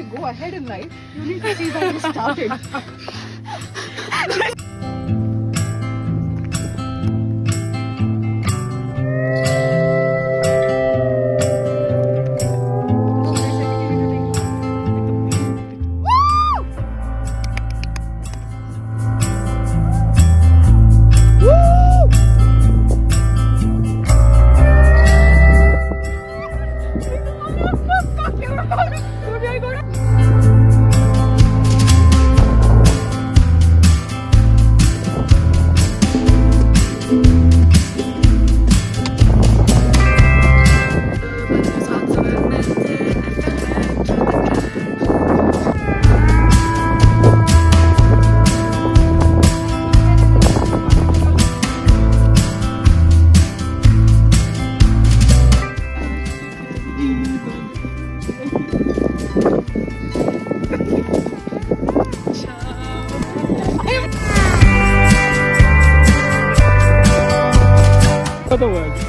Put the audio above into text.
go ahead in life, you need to see that you started. Não me agora. for the words.